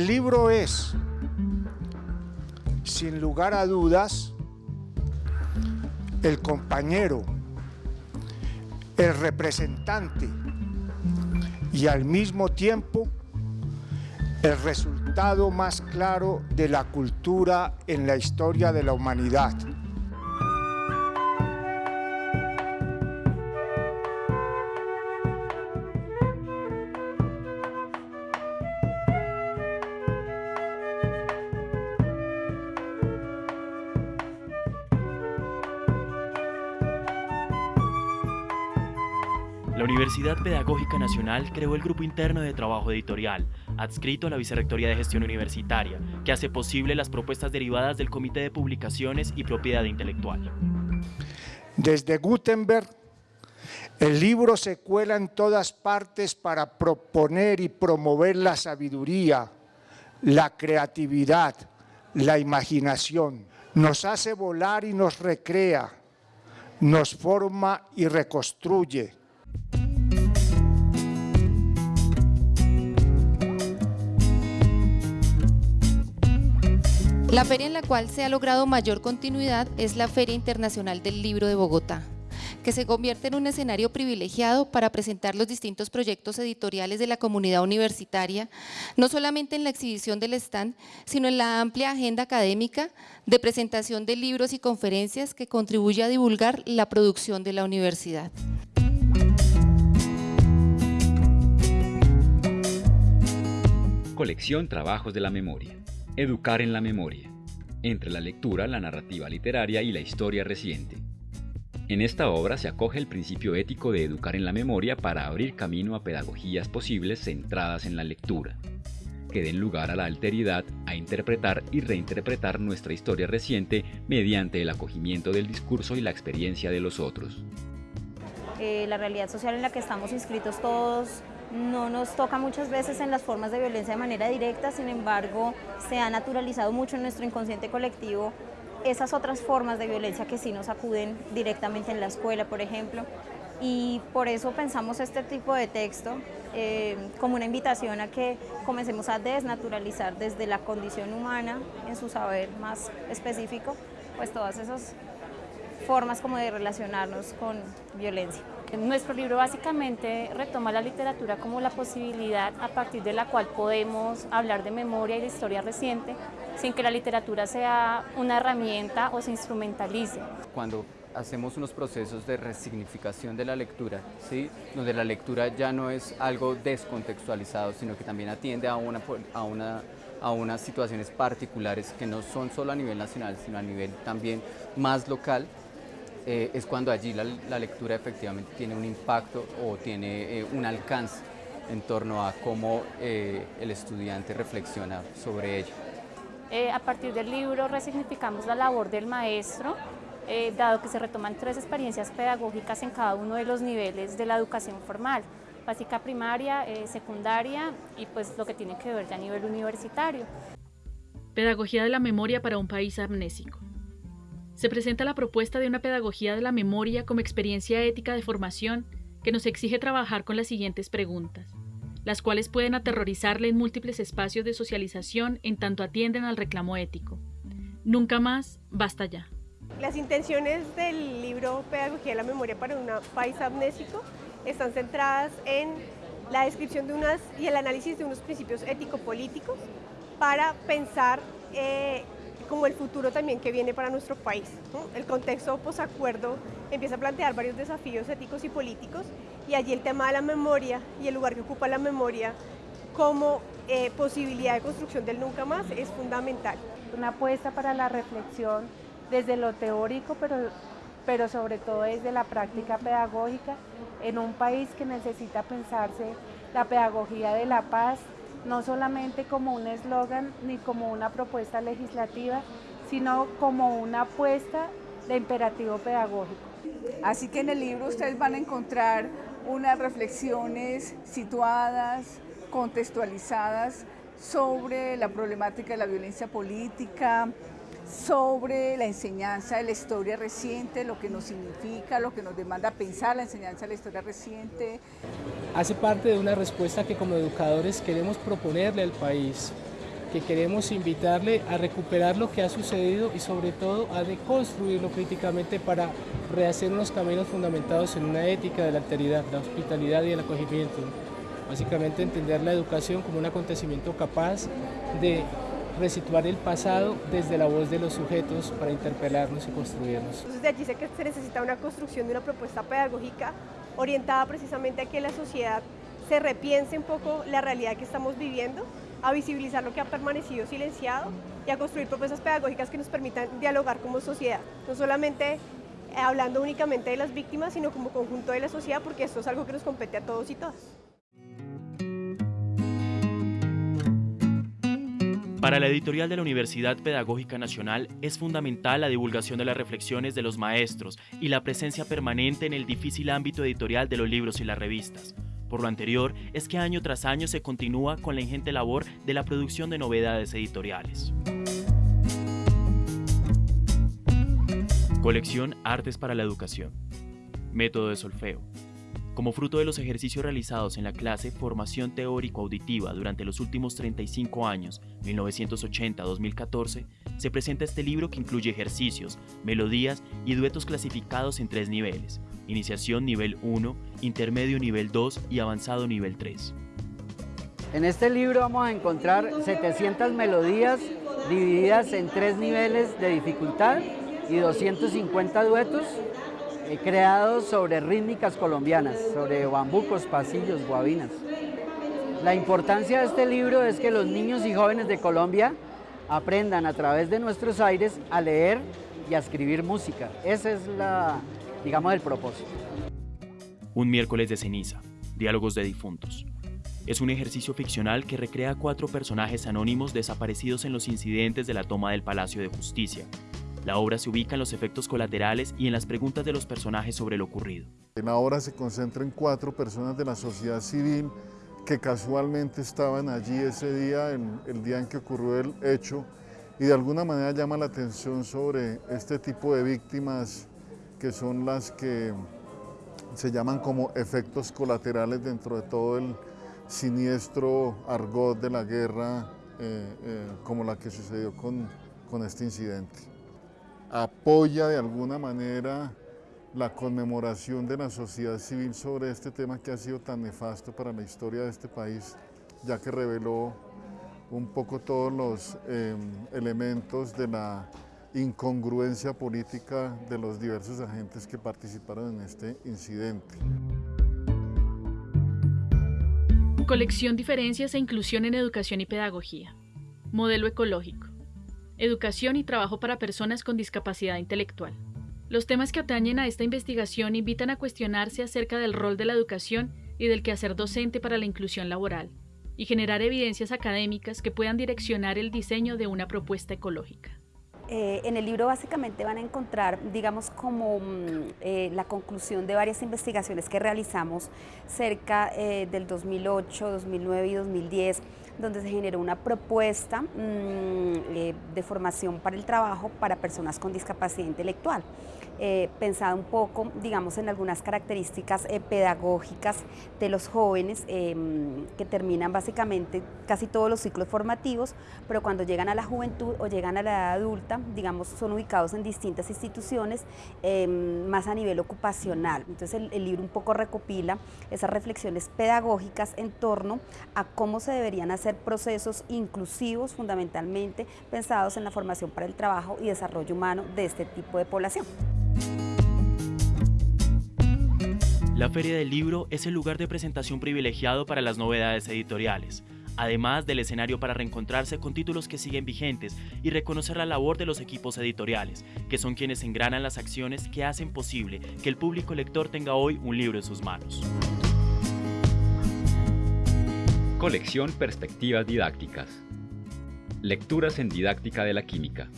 El libro es, sin lugar a dudas, el compañero, el representante y al mismo tiempo el resultado más claro de la cultura en la historia de la humanidad. La Universidad Pedagógica Nacional creó el Grupo Interno de Trabajo Editorial, adscrito a la Vicerrectoría de Gestión Universitaria, que hace posible las propuestas derivadas del Comité de Publicaciones y Propiedad Intelectual. Desde Gutenberg, el libro se cuela en todas partes para proponer y promover la sabiduría, la creatividad, la imaginación. Nos hace volar y nos recrea, nos forma y reconstruye, La feria en la cual se ha logrado mayor continuidad es la Feria Internacional del Libro de Bogotá, que se convierte en un escenario privilegiado para presentar los distintos proyectos editoriales de la comunidad universitaria, no solamente en la exhibición del stand, sino en la amplia agenda académica de presentación de libros y conferencias que contribuye a divulgar la producción de la universidad. Colección Trabajos de la Memoria. Educar en la memoria. Entre la lectura, la narrativa literaria y la historia reciente. En esta obra se acoge el principio ético de educar en la memoria para abrir camino a pedagogías posibles centradas en la lectura, que den lugar a la alteridad, a interpretar y reinterpretar nuestra historia reciente mediante el acogimiento del discurso y la experiencia de los otros. Eh, la realidad social en la que estamos inscritos todos no nos toca muchas veces en las formas de violencia de manera directa, sin embargo, se ha naturalizado mucho en nuestro inconsciente colectivo esas otras formas de violencia que sí nos acuden directamente en la escuela, por ejemplo, y por eso pensamos este tipo de texto eh, como una invitación a que comencemos a desnaturalizar desde la condición humana, en su saber más específico, pues todas esas formas como de relacionarnos con violencia. Nuestro libro básicamente retoma la literatura como la posibilidad a partir de la cual podemos hablar de memoria y de historia reciente sin que la literatura sea una herramienta o se instrumentalice. Cuando hacemos unos procesos de resignificación de la lectura, ¿sí? donde la lectura ya no es algo descontextualizado, sino que también atiende a, una, a, una, a unas situaciones particulares que no son solo a nivel nacional, sino a nivel también más local, eh, es cuando allí la, lectura efectivamente tiene un impacto o tiene eh, un alcance en torno a cómo eh, el estudiante reflexiona sobre ello. a partir del libro resignificamos la labor del maestro, dado que se retoman tres experiencias pedagógicas en cada uno de los niveles de la educación formal, básica primaria, secundaria y pues lo que tiene que ver ya a nivel universitario. Pedagogía de la memoria para un país amnésico se presenta la propuesta de una pedagogía de la memoria como experiencia ética de formación que nos exige trabajar con las siguientes preguntas, las cuales pueden aterrorizarle en múltiples espacios de socialización en tanto atienden al reclamo ético. Nunca más, basta ya. Las intenciones del libro Pedagogía de la Memoria para un país amnésico están centradas en la descripción de unas y el análisis de unos principios ético-políticos para pensar eh, como el futuro también que viene para nuestro país. El contexto posacuerdo empieza a plantear varios desafíos éticos y políticos y allí el tema de la memoria y el lugar que ocupa la memoria como eh, posibilidad de construcción del nunca más es fundamental. Una apuesta para la reflexión desde lo teórico, pero, pero sobre todo desde la práctica pedagógica en un país que necesita pensarse la pedagogía de la paz no solamente como un eslogan ni como una propuesta legislativa, sino como una apuesta de imperativo pedagógico. Así que en el libro ustedes van a encontrar unas reflexiones situadas, contextualizadas sobre la problemática de la violencia política, sobre la enseñanza de la historia reciente, lo que nos significa, lo que nos demanda pensar la enseñanza de la historia reciente. Hace parte de una respuesta que como educadores queremos proponerle al país que queremos invitarle a recuperar lo que ha sucedido y sobre todo a deconstruirlo críticamente para rehacer unos caminos fundamentados en una ética de la alteridad, la hospitalidad y el acogimiento. Básicamente entender la educación como un acontecimiento capaz de resituar el pasado desde la voz de los sujetos para interpelarnos y construirnos. Entonces de allí sé que se necesita una construcción de una propuesta pedagógica orientada precisamente a que la sociedad se repiense un poco la realidad que estamos viviendo, a visibilizar lo que ha permanecido silenciado y a construir propuestas pedagógicas que nos permitan dialogar como sociedad, no solamente hablando únicamente de las víctimas, sino como conjunto de la sociedad, porque esto es algo que nos compete a todos y todas. Para la editorial de la Universidad Pedagógica Nacional es fundamental la divulgación de las reflexiones de los maestros y la presencia permanente en el difícil ámbito editorial de los libros y las revistas. Por lo anterior, es que año tras año se continúa con la ingente labor de la producción de novedades editoriales. Colección Artes para la Educación. Método de solfeo. Como fruto de los ejercicios realizados en la clase Formación Teórico-Auditiva durante los últimos 35 años, 1980-2014, se presenta este libro que incluye ejercicios, melodías y duetos clasificados en tres niveles, iniciación nivel 1, intermedio nivel 2 y avanzado nivel 3. En este libro vamos a encontrar 700 melodías divididas en tres niveles de dificultad y 250 duetos eh, creados sobre rítmicas colombianas, sobre bambucos, pasillos, guabinas. La importancia de este libro es que los niños y jóvenes de Colombia aprendan a través de nuestros aires a leer y a escribir música. Ese es la, digamos, el propósito. Un miércoles de ceniza, diálogos de difuntos. Es un ejercicio ficcional que recrea cuatro personajes anónimos desaparecidos en los incidentes de la toma del Palacio de Justicia, la obra se ubica en los efectos colaterales y en las preguntas de los personajes sobre lo ocurrido. La obra se concentra en cuatro personas de la sociedad civil que casualmente estaban allí ese día, el, día en que ocurrió el hecho, y de alguna manera llama la atención sobre este tipo de víctimas que son las que se llaman como efectos colaterales dentro de todo el siniestro argot de la guerra eh, eh, como la que sucedió con este incidente apoya de alguna manera la conmemoración de la sociedad civil sobre este tema que ha sido tan nefasto para la historia de este país, ya que reveló un poco todos los em, elementos de la incongruencia política de los diversos agentes que participaron en este incidente. Colección Diferencias e Inclusión en Educación y Pedagogía. Modelo ecológico educación y trabajo para personas con discapacidad intelectual. Los temas que atañen a esta investigación invitan a cuestionarse acerca del rol de la educación y del quehacer docente para la inclusión laboral, y generar evidencias académicas que puedan direccionar el diseño de una propuesta ecológica. Eh, en el libro básicamente van a encontrar, digamos, como mm, eh, la conclusión de varias investigaciones que realizamos cerca eh, del 2008, 2009 y 2010, donde se generó una propuesta mm, de formación para el trabajo para personas con discapacidad intelectual. Eh, pensado un poco, digamos, en algunas características eh, pedagógicas de los jóvenes em, que terminan básicamente casi todos los ciclos formativos, pero cuando llegan a la juventud o llegan a la edad adulta, digamos, son ubicados en distintas instituciones, em, más a nivel ocupacional. Entonces el, el libro un poco recopila esas reflexiones pedagógicas en torno a cómo se deberían hacer procesos inclusivos, fundamentalmente pensados en la formación para el trabajo y desarrollo humano de este tipo de población. La Feria del Libro es el lugar de presentación privilegiado para las novedades editoriales, además del escenario para reencontrarse con títulos que siguen vigentes y reconocer la labor de los equipos editoriales, que son quienes engranan las acciones que hacen posible que el público lector tenga hoy un libro en sus manos. Colección Perspectivas Didácticas. Lecturas en Didáctica de la Química.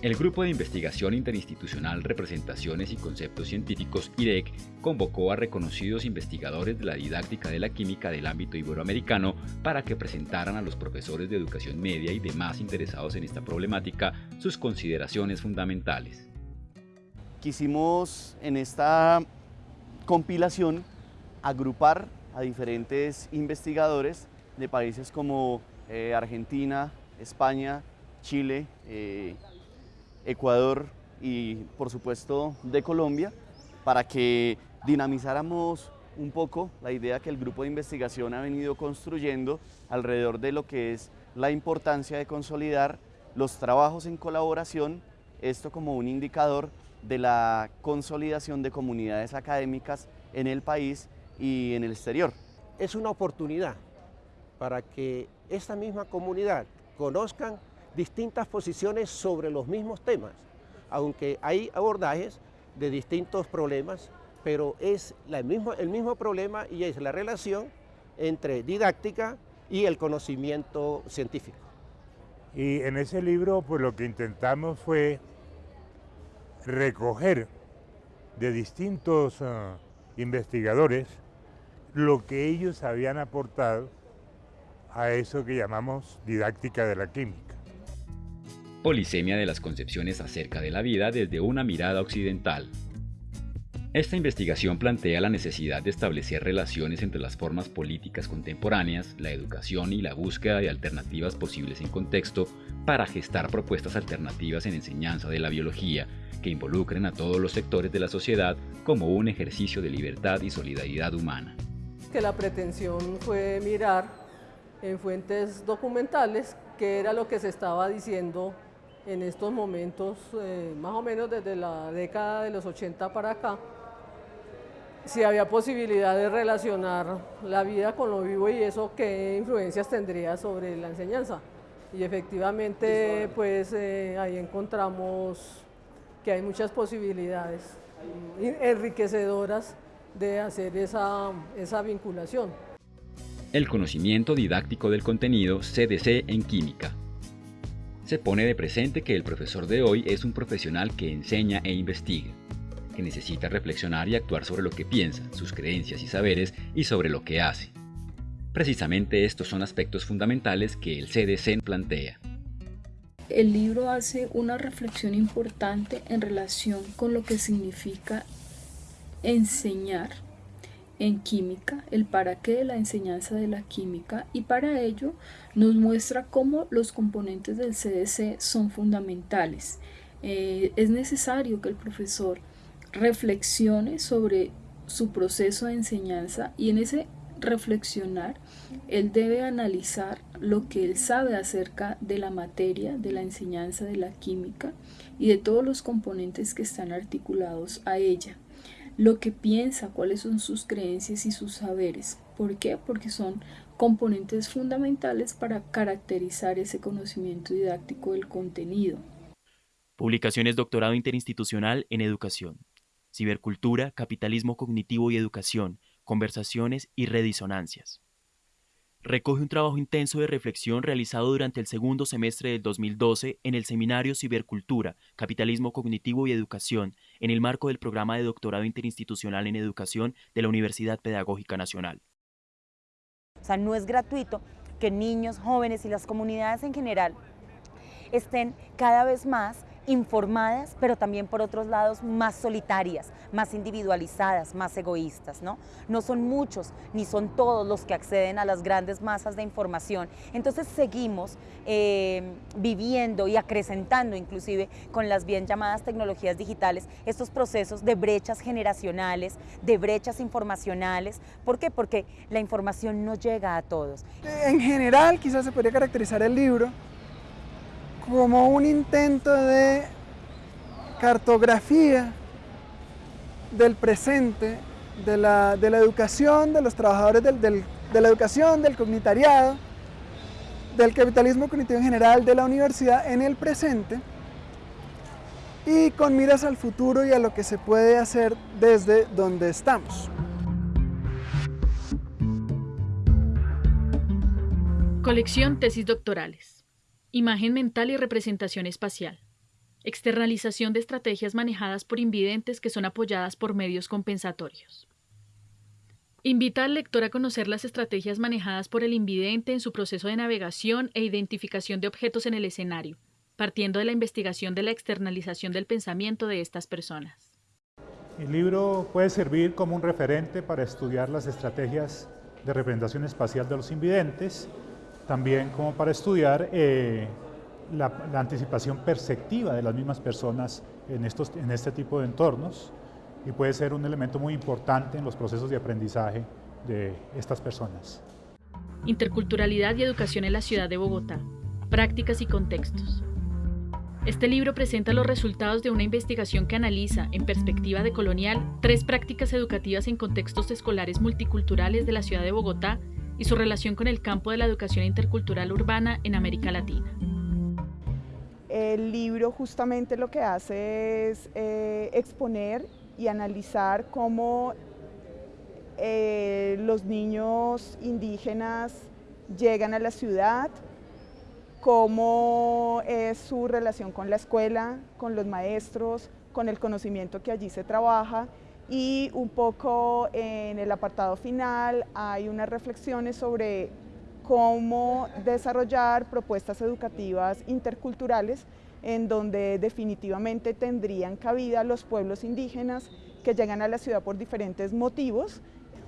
El Grupo de Investigación Interinstitucional Representaciones y Conceptos Científicos IREC convocó a reconocidos investigadores de la didáctica de la química del ámbito iberoamericano para que presentaran a los profesores de educación media y demás interesados en esta problemática sus consideraciones fundamentales. Quisimos en esta compilación agrupar a diferentes investigadores de países como eh, Argentina, España, Chile, eh, Ecuador y por supuesto de Colombia para que dinamizáramos un poco la idea que el grupo de investigación ha venido construyendo alrededor de lo que es la importancia de consolidar los trabajos en colaboración, esto como un indicador de la consolidación de comunidades académicas en el país y en el exterior. Es una oportunidad para que esta misma comunidad conozcan distintas posiciones sobre los mismos temas, aunque hay abordajes de distintos problemas, pero es el, mismo, el mismo problema y es la relación entre didáctica y el conocimiento científico. Y en ese libro pues lo que intentamos fue recoger de distintos uh, investigadores lo que ellos habían aportado a eso que llamamos didáctica de la química. Polisemia de las concepciones acerca de la vida desde una mirada occidental. Esta investigación plantea la necesidad de establecer relaciones entre las formas políticas contemporáneas, la educación y la búsqueda de alternativas posibles en contexto para gestar propuestas alternativas en enseñanza de la biología que involucren a todos los sectores de la sociedad como un ejercicio de libertad y solidaridad humana. Que la pretensión fue mirar en fuentes documentales qué era lo que se estaba diciendo en estos momentos, eh, más o menos desde la década de los 80 para acá, si había posibilidad de relacionar la vida con lo vivo y eso qué influencias tendría sobre la enseñanza. Y efectivamente, pues eh, ahí encontramos que hay muchas posibilidades enriquecedoras de hacer esa, esa vinculación. El conocimiento didáctico del contenido CDC en química. Se pone de presente que el profesor de hoy es un profesional que enseña e investiga, que necesita reflexionar y actuar sobre lo que piensa, sus creencias y saberes y sobre lo que hace. Precisamente estos son aspectos fundamentales que el CDC plantea. El libro hace una reflexión importante en relación con lo que significa enseñar en química, el para qué de la enseñanza de la química y para ello nos muestra cómo los componentes del CDC son fundamentales. Eh, es necesario que el profesor reflexione sobre su proceso de enseñanza y en ese reflexionar él debe analizar lo que él sabe acerca de la materia, de la enseñanza de la química y de todos los componentes que están articulados a ella lo que piensa, cuáles son sus creencias y sus saberes. ¿Por qué? Porque son componentes fundamentales para caracterizar ese conocimiento didáctico del contenido. Publicaciones Doctorado Interinstitucional en Educación. Cibercultura, Capitalismo Cognitivo y Educación, Conversaciones y Redisonancias recoge un trabajo intenso de reflexión realizado durante el segundo semestre del 2012 en el seminario Cibercultura, Capitalismo Cognitivo y Educación, en el marco del programa de doctorado interinstitucional en educación de la Universidad Pedagógica Nacional. O sea, no es gratuito que niños, jóvenes y las comunidades en general estén cada vez más informadas, pero también por otros lados más solitarias, más individualizadas, más egoístas. ¿no? no son muchos ni son todos los que acceden a las grandes masas de información. Entonces seguimos eh, viviendo y acrecentando inclusive con las bien llamadas tecnologías digitales estos procesos de brechas generacionales, de brechas informacionales. ¿Por qué? Porque la información no llega a todos. En general quizás se podría caracterizar el libro como un intento de cartografía del presente, de la, educación, de los trabajadores de la educación, del comunitariado, del capitalismo cognitivo en general, de la universidad en el presente y con miras al futuro y a lo que se puede hacer desde donde estamos. Colección Tesis Doctorales Imagen mental y representación espacial. Externalización de estrategias manejadas por invidentes que son apoyadas por medios compensatorios. Invita al lector a conocer las estrategias manejadas por el invidente en su proceso de navegación e identificación de objetos en el escenario, partiendo de la investigación de la externalización del pensamiento de estas personas. El libro puede servir como un referente para estudiar las estrategias de representación espacial de los invidentes también como para estudiar eh, la, anticipación perceptiva de las mismas personas en, estos, en este tipo de entornos y puede ser un elemento muy importante en los procesos de aprendizaje de estas personas. Interculturalidad y educación en la ciudad de Bogotá. Prácticas y contextos. Este libro presenta los resultados de una investigación que analiza, en perspectiva de colonial, tres prácticas educativas en contextos escolares multiculturales de la ciudad de Bogotá y su relación con el campo de la educación intercultural urbana en América Latina. El libro justamente lo que hace es eh, exponer y analizar cómo eh, los niños indígenas llegan a la ciudad, cómo es su relación con la escuela, con los maestros, con el conocimiento que allí se trabaja y un poco en el apartado final hay unas reflexiones sobre cómo desarrollar propuestas educativas interculturales en donde definitivamente tendrían cabida los pueblos indígenas que llegan a la ciudad por diferentes motivos.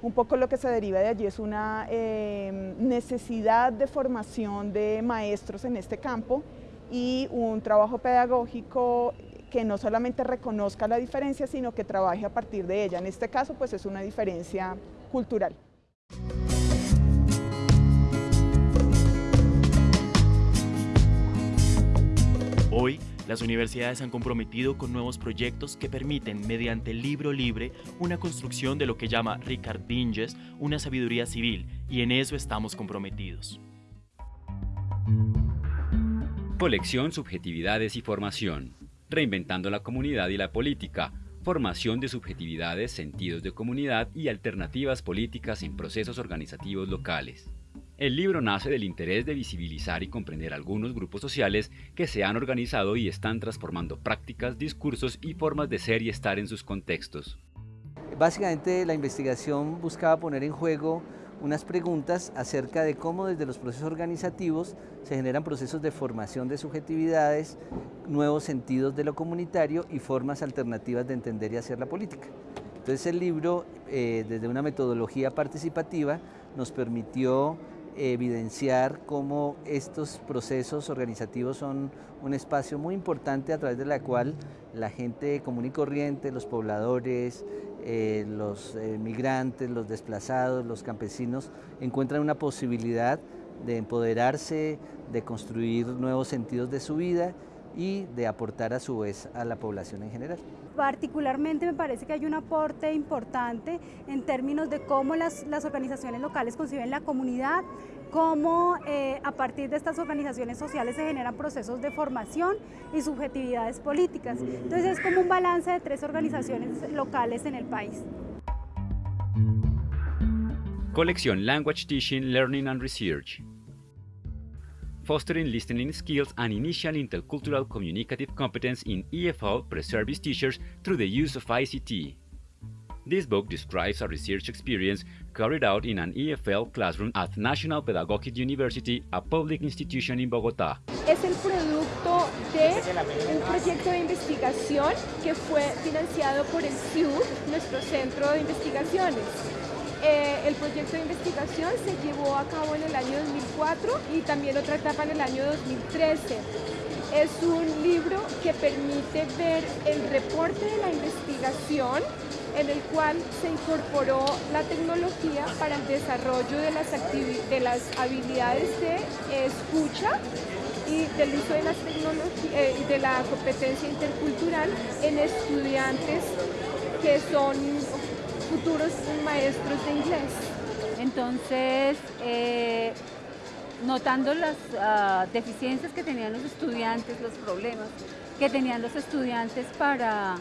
Un poco lo que se deriva de allí es una em, necesidad de formación de maestros en este campo y un trabajo pedagógico que no solamente reconozca la diferencia, sino que trabaje a partir de ella. En este caso, pues es una diferencia cultural. Hoy, las universidades han comprometido con nuevos proyectos que permiten, mediante el libro libre, una construcción de lo que llama Ricard Binges una sabiduría civil, y en eso estamos comprometidos. Colección Subjetividades y Formación reinventando la comunidad y la política, formación de subjetividades, sentidos de comunidad y alternativas políticas en procesos organizativos locales. El libro nace del interés de visibilizar y comprender algunos grupos sociales que se han organizado y están transformando prácticas, discursos y formas de ser y estar en sus contextos. Básicamente la investigación buscaba poner en juego unas preguntas acerca de cómo desde los procesos organizativos se generan procesos de formación de subjetividades, nuevos sentidos de lo comunitario y formas alternativas de entender y hacer la política. Entonces el libro, eh, desde una metodología participativa, nos permitió evidenciar cómo estos procesos organizativos son un espacio muy importante a través de la cual la gente común y corriente, los pobladores, eh, los eh, migrantes, los desplazados, los campesinos, encuentran una posibilidad de empoderarse, de construir nuevos sentidos de su vida y de aportar a su vez a la población en general. Particularmente me parece que hay un aporte importante en términos de cómo las, organizaciones locales conciben la comunidad, cómo eh, a partir de estas organizaciones sociales se generan procesos de formación y subjetividades políticas. Entonces es como un balance de tres organizaciones locales en el país. Colección Language Teaching, Learning and Research fostering listening skills and initial intercultural communicative competence in EFL pre-service teachers through the use of ICT. This book describes a research experience carried out in an EFL classroom at National Pedagogic University, a public institution in Bogotá. Es el producto de un proyecto de investigación que fue financiado por el CIU, nuestro centro de investigaciones. Eh, el proyecto de investigación se llevó a cabo en el año 2004 y también otra etapa en el año 2013. Es un libro que permite ver el reporte de la investigación en el cual se incorporó la tecnología para el desarrollo de las, de las habilidades de escucha y del uso de las eh, de la competencia intercultural en estudiantes que son futuros maestros de inglés. Entonces, eh, notando las ah, deficiencias que tenían los estudiantes, los problemas que tenían los estudiantes para,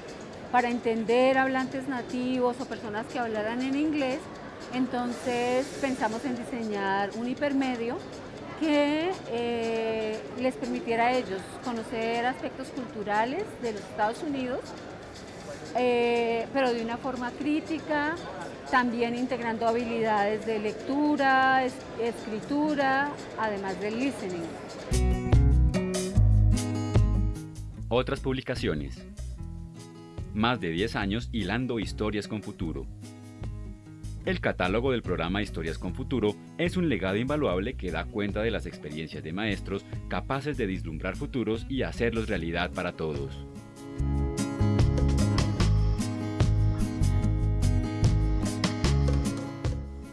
para entender hablantes nativos o personas que hablaran en inglés, entonces pensamos en diseñar un hipermedio que eh, les permitiera a ellos conocer aspectos culturales de los Estados Unidos eh, pero de una forma crítica, también integrando habilidades de lectura, escritura, además del listening. Otras publicaciones. Más de 10 años hilando historias con futuro. El catálogo del programa Historias con Futuro es un legado invaluable que da cuenta de las experiencias de maestros capaces de vislumbrar futuros y hacerlos realidad para todos.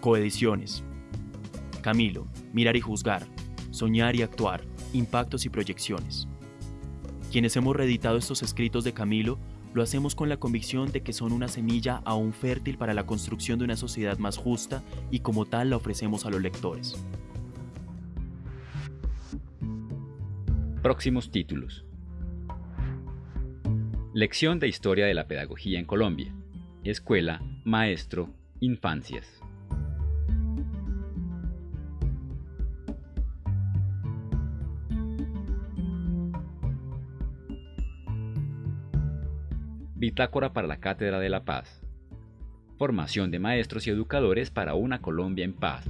Coediciones. Camilo, Mirar y Juzgar, Soñar y Actuar, Impactos y Proyecciones. Quienes hemos reeditado estos escritos de Camilo lo hacemos con la convicción de que son una semilla aún fértil para la construcción de una sociedad más justa y como tal la ofrecemos a los lectores. Próximos títulos. Lección de Historia de la Pedagogía en Colombia. Escuela, Maestro, Infancias. Bitácora para la Cátedra de la Paz. Formación de maestros y educadores para una Colombia en paz.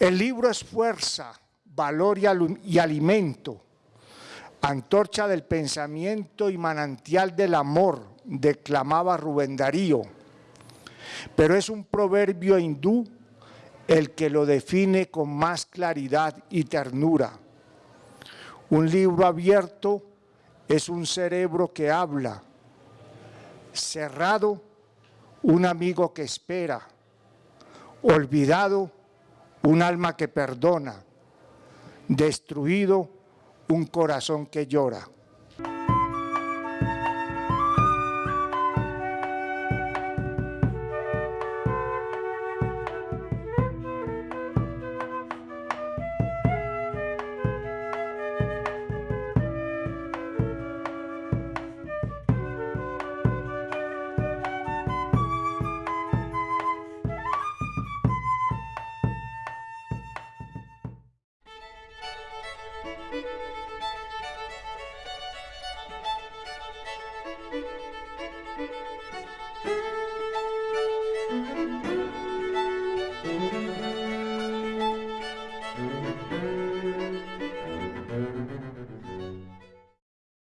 El libro es fuerza, valor y, alimento, antorcha del pensamiento y manantial del amor, declamaba Rubén Darío. Pero es un proverbio hindú el que lo define con más claridad y ternura. Un libro abierto es un cerebro que habla, cerrado, un amigo que espera, olvidado, un alma que perdona, destruido, un corazón que llora.